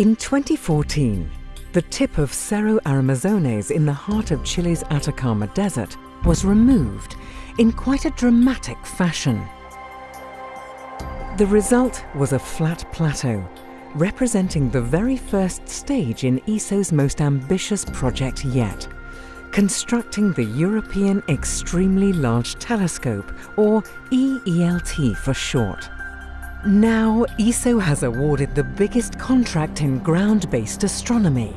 In 2014, the tip of Cerro Armazones in the heart of Chile's Atacama Desert was removed in quite a dramatic fashion. The result was a flat plateau, representing the very first stage in ESO's most ambitious project yet, constructing the European Extremely Large Telescope, or EELT for short. Now, ESO has awarded the biggest contract in ground-based astronomy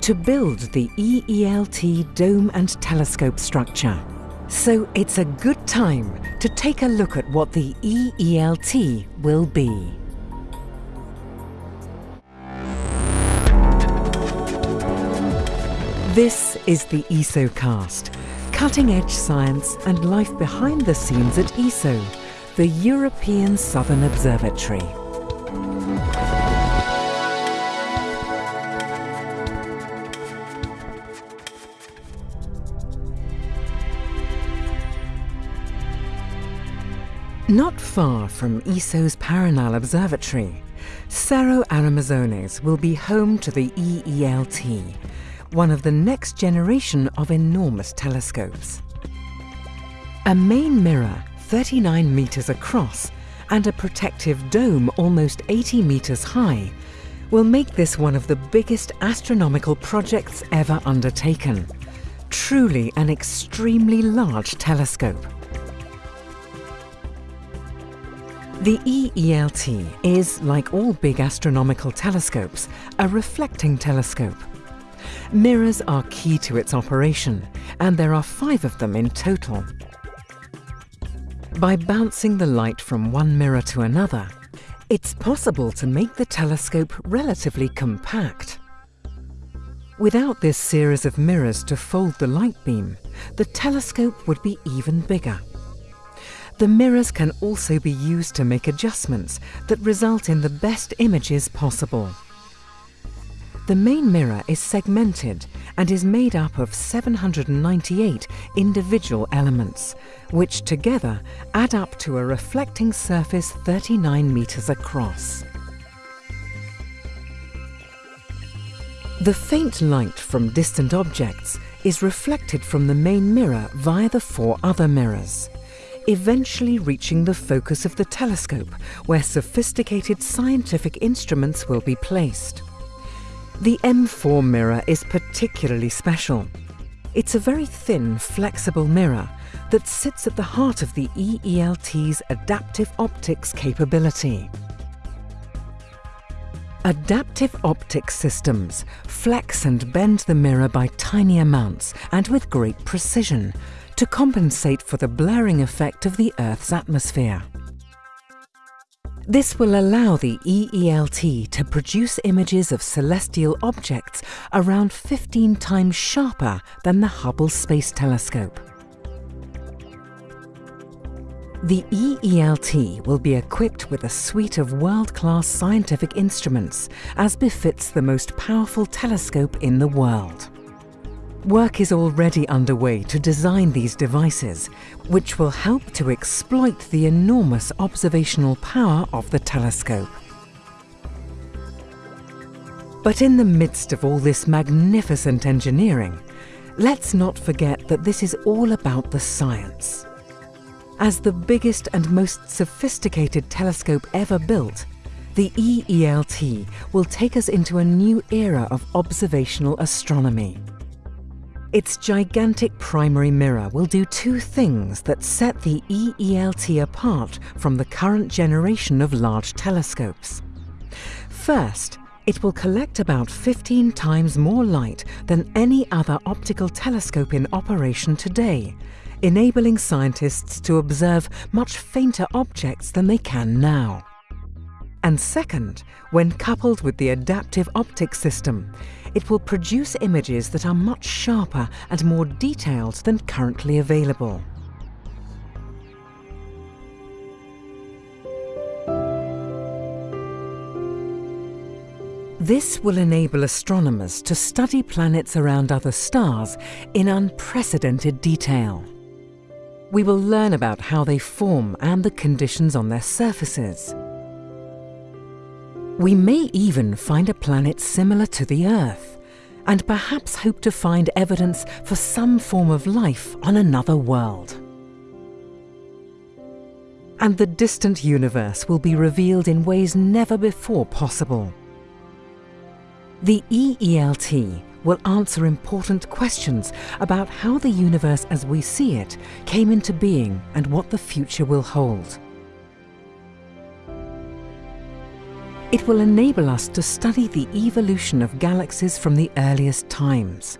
to build the EELT dome and telescope structure. So it's a good time to take a look at what the EELT will be. This is the ESOcast, cutting-edge science and life behind the scenes at ESO the European Southern Observatory. Not far from ESO's Paranal Observatory, Cerro Armazones will be home to the EELT, one of the next generation of enormous telescopes. A main mirror 39 metres across and a protective dome almost 80 metres high will make this one of the biggest astronomical projects ever undertaken. Truly an extremely large telescope. The EELT is, like all big astronomical telescopes, a reflecting telescope. Mirrors are key to its operation, and there are five of them in total. By bouncing the light from one mirror to another, it's possible to make the telescope relatively compact. Without this series of mirrors to fold the light beam, the telescope would be even bigger. The mirrors can also be used to make adjustments that result in the best images possible. The main mirror is segmented and is made up of 798 individual elements, which together add up to a reflecting surface 39 metres across. The faint light from distant objects is reflected from the main mirror via the four other mirrors, eventually reaching the focus of the telescope where sophisticated scientific instruments will be placed. The M4 mirror is particularly special. It's a very thin, flexible mirror that sits at the heart of the EELT's adaptive optics capability. Adaptive optics systems flex and bend the mirror by tiny amounts and with great precision to compensate for the blurring effect of the Earth's atmosphere. This will allow the EELT to produce images of celestial objects around 15 times sharper than the Hubble Space Telescope. The EELT will be equipped with a suite of world-class scientific instruments, as befits the most powerful telescope in the world. Work is already underway to design these devices, which will help to exploit the enormous observational power of the telescope. But in the midst of all this magnificent engineering, let's not forget that this is all about the science. As the biggest and most sophisticated telescope ever built, the EELT will take us into a new era of observational astronomy. Its gigantic primary mirror will do two things that set the EELT apart from the current generation of large telescopes. First, it will collect about 15 times more light than any other optical telescope in operation today, enabling scientists to observe much fainter objects than they can now. And second, when coupled with the adaptive optics system, it will produce images that are much sharper and more detailed than currently available. This will enable astronomers to study planets around other stars in unprecedented detail. We will learn about how they form and the conditions on their surfaces. We may even find a planet similar to the Earth, and perhaps hope to find evidence for some form of life on another world. And the distant universe will be revealed in ways never before possible. The EELT will answer important questions about how the universe as we see it came into being and what the future will hold. It will enable us to study the evolution of galaxies from the earliest times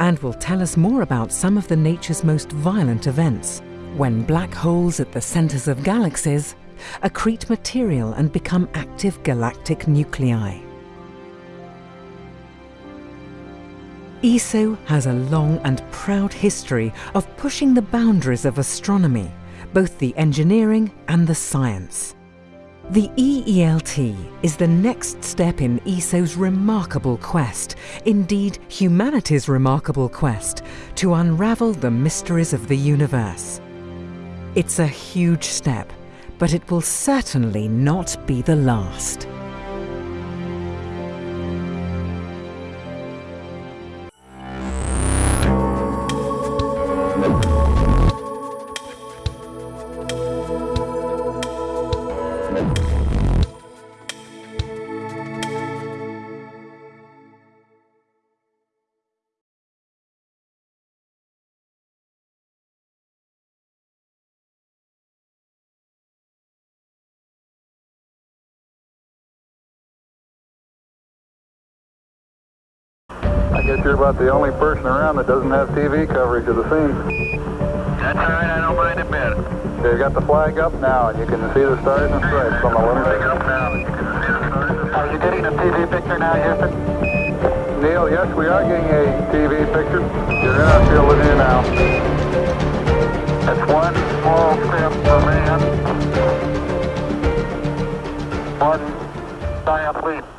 and will tell us more about some of the nature's most violent events, when black holes at the centres of galaxies accrete material and become active galactic nuclei. ESO has a long and proud history of pushing the boundaries of astronomy, both the engineering and the science. The EELT is the next step in ESO's remarkable quest, indeed humanity's remarkable quest, to unravel the mysteries of the universe. It's a huge step, but it will certainly not be the last. Guess you're about the only person around that doesn't have TV coverage of the scene. That's all right, I don't mind a bit. You got the flag up now, and you can see the stars and stripes on the lunar. up now, you can see the stars. Are you getting a TV picture now, Houston? Neil, yes, we are getting a TV picture. You're in our field of view now. That's one small step for man, one giant leap